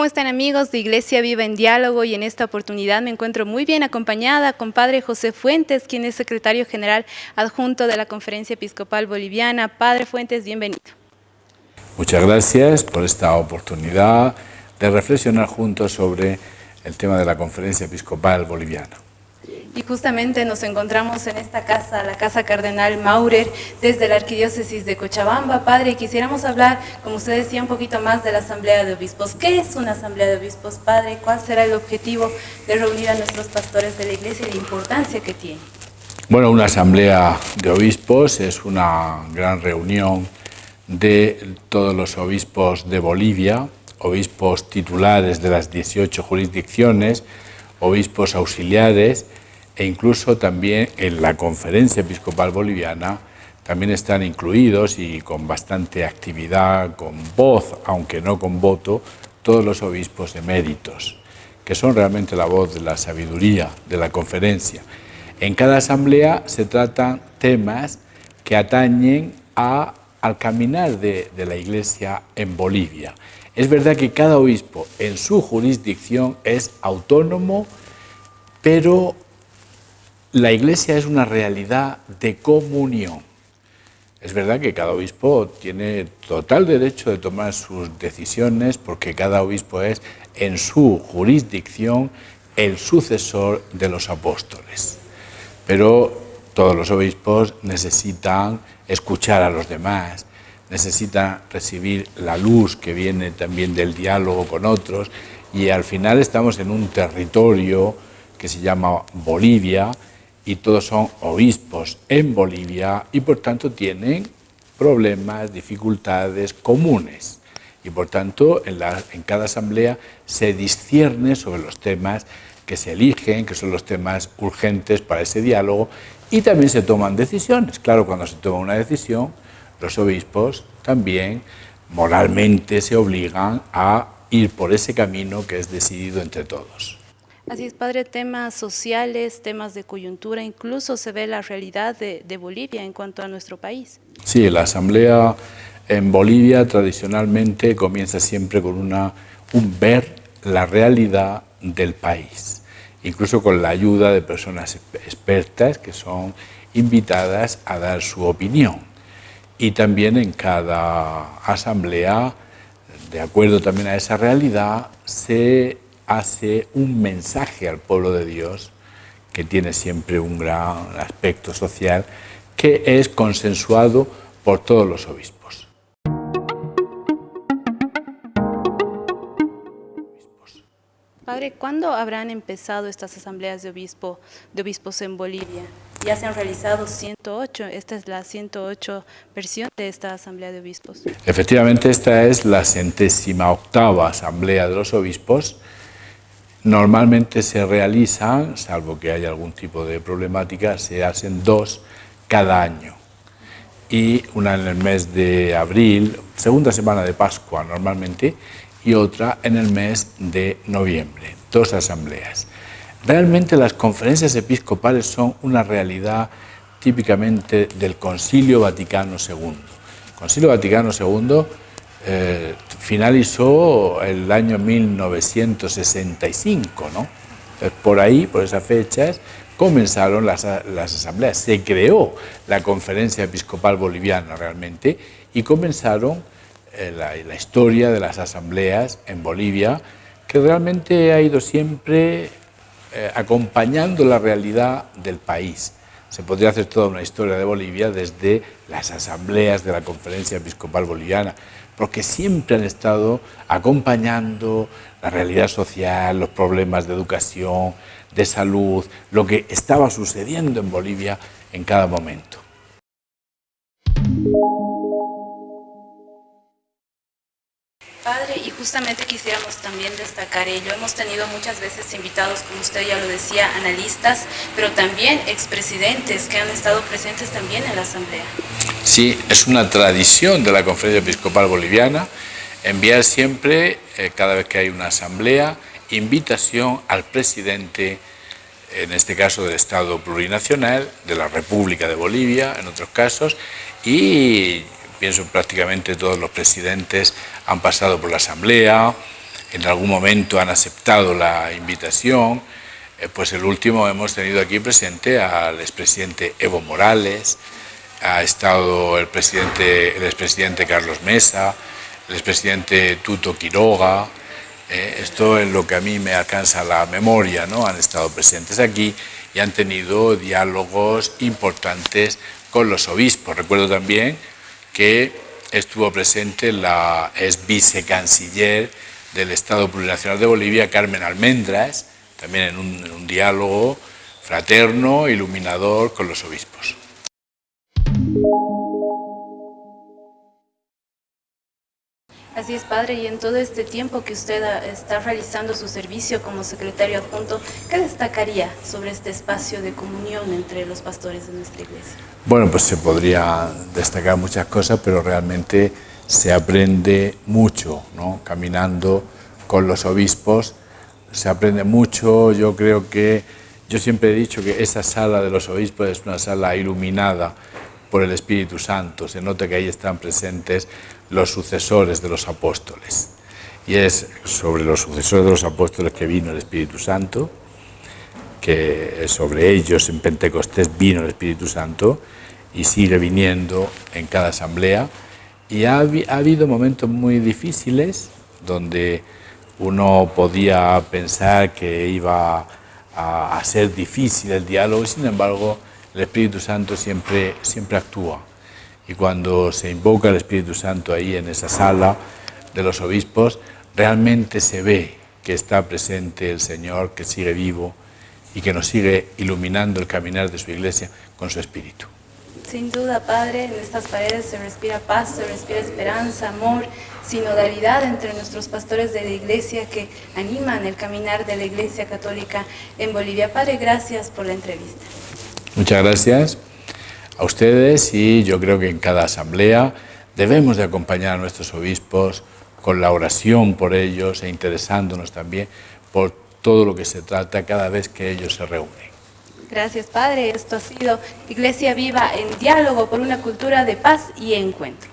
¿Cómo están amigos de Iglesia Viva en Diálogo? Y en esta oportunidad me encuentro muy bien acompañada con Padre José Fuentes, quien es secretario general adjunto de la Conferencia Episcopal Boliviana. Padre Fuentes, bienvenido. Muchas gracias por esta oportunidad de reflexionar juntos sobre el tema de la Conferencia Episcopal Boliviana. Y justamente nos encontramos en esta casa, la Casa Cardenal Maurer, desde la Arquidiócesis de Cochabamba. Padre, quisiéramos hablar, como usted decía, un poquito más de la Asamblea de Obispos. ¿Qué es una Asamblea de Obispos, Padre? ¿Cuál será el objetivo de reunir a nuestros pastores de la Iglesia y la importancia que tiene? Bueno, una Asamblea de Obispos es una gran reunión de todos los obispos de Bolivia, obispos titulares de las 18 jurisdicciones, obispos auxiliares, e incluso también en la Conferencia Episcopal Boliviana también están incluidos y con bastante actividad, con voz, aunque no con voto, todos los obispos eméritos, que son realmente la voz de la sabiduría de la conferencia. En cada asamblea se tratan temas que atañen a, al caminar de, de la Iglesia en Bolivia. Es verdad que cada obispo en su jurisdicción es autónomo, pero la Iglesia es una realidad de comunión. Es verdad que cada obispo tiene total derecho de tomar sus decisiones porque cada obispo es en su jurisdicción el sucesor de los apóstoles. Pero todos los obispos necesitan escuchar a los demás, necesitan recibir la luz que viene también del diálogo con otros y al final estamos en un territorio que se llama Bolivia, y todos son obispos en Bolivia y por tanto tienen problemas, dificultades comunes. Y por tanto en, cada asamblea se discierne sobre los temas que se eligen, que son los temas urgentes para ese diálogo y también se toman decisiones. Claro, cuando se toma una decisión, los obispos también moralmente se obligan a ir por ese camino que es decidido entre todos. Así es, padre, temas sociales, temas de coyuntura, incluso se ve la realidad de, Bolivia en cuanto a nuestro país. Sí, la asamblea en Bolivia tradicionalmente comienza siempre con una, un ver la realidad del país, incluso con la ayuda de personas expertas que son invitadas a dar su opinión. Y también en cada asamblea, de acuerdo también a esa realidad, se hace un mensaje al pueblo de Dios que tiene siempre un gran aspecto social, que es consensuado por todos los obispos. Padre, ¿cuándo habrán empezado estas asambleas de, obispo, de obispos en Bolivia? Ya se han realizado 108, esta es la 108 versión de esta asamblea de obispos. Efectivamente, esta es la centésima octava asamblea de los obispos, Normalmente se realizan, salvo que haya algún tipo de problemática, se hacen dos cada año. Y una en el mes de abril, segunda semana de Pascua normalmente, y otra en el mes de noviembre, dos asambleas. Realmente las conferencias episcopales son una realidad típicamente del Concilio Vaticano II. Concilio Vaticano II finalizó el año 1965, ¿no? por ahí, por esas fechas, comenzaron las, asambleas, se creó la Conferencia Episcopal Boliviana realmente y comenzaron eh, la, historia de las asambleas en Bolivia, que realmente ha ido siempre eh, acompañando la realidad del país. Se podría hacer toda una historia de Bolivia desde las asambleas de la Conferencia Episcopal Boliviana, porque siempre han estado acompañando la realidad social, los problemas de educación, de salud, lo que estaba sucediendo en Bolivia en cada momento. Y justamente quisiéramos también destacar ello. Hemos tenido muchas veces invitados, como usted ya lo decía, analistas, pero también expresidentes que han estado presentes también en la Asamblea. Sí, es una tradición de la Conferencia Episcopal Boliviana enviar siempre, eh, cada vez que hay una asamblea, invitación al presidente, en este caso del Estado Plurinacional, de la República de Bolivia, en otros casos, y pienso prácticamente todos los presidentes han pasado por la Asamblea, en algún momento han aceptado la invitación, eh, pues el último hemos tenido aquí presente al expresidente Evo Morales, ha estado el, presidente, el expresidente Carlos Mesa, el expresidente Tuto Quiroga, eh, esto es lo que a mí me alcanza la memoria, ¿no? han estado presentes aquí y han tenido diálogos importantes con los obispos. Recuerdo también que estuvo presente la ex vicecanciller del Estado Plurinacional de Bolivia, Carmen Almendras, también en un, en un diálogo fraterno, iluminador con los obispos. Así es, padre, y en todo este tiempo que usted está realizando su servicio como secretario adjunto, ¿qué destacaría sobre este espacio de comunión entre los pastores de nuestra iglesia? Bueno, pues se podría destacar muchas cosas, pero realmente se aprende mucho, ¿no? Caminando con los obispos, se aprende mucho, yo creo que, yo siempre he dicho que esa sala de los obispos es una sala iluminada, por el Espíritu Santo. Se nota que ahí están presentes los sucesores de los apóstoles. Y es sobre los sucesores de los apóstoles que vino el Espíritu Santo, que sobre ellos en Pentecostés vino el Espíritu Santo y sigue viniendo en cada asamblea. Y ha, habido momentos muy difíciles donde uno podía pensar que iba a, a ser difícil el diálogo, sin embargo, el Espíritu Santo siempre, siempre actúa. Y cuando se invoca el Espíritu Santo ahí en esa sala de los obispos, realmente se ve que está presente el Señor, que sigue vivo y que nos sigue iluminando el caminar de su iglesia con su Espíritu. Sin duda, Padre, en estas paredes se respira paz, se respira esperanza, amor, sinodalidad entre nuestros pastores de la iglesia que animan el caminar de la iglesia católica en Bolivia. Padre, gracias por la entrevista. Muchas gracias a ustedes y yo creo que en cada asamblea debemos de acompañar a nuestros obispos con la oración por ellos e interesándonos también por todo lo que se trata cada vez que ellos se reúnen. Gracias, Padre. Esto ha sido Iglesia Viva en diálogo por una cultura de paz y encuentro.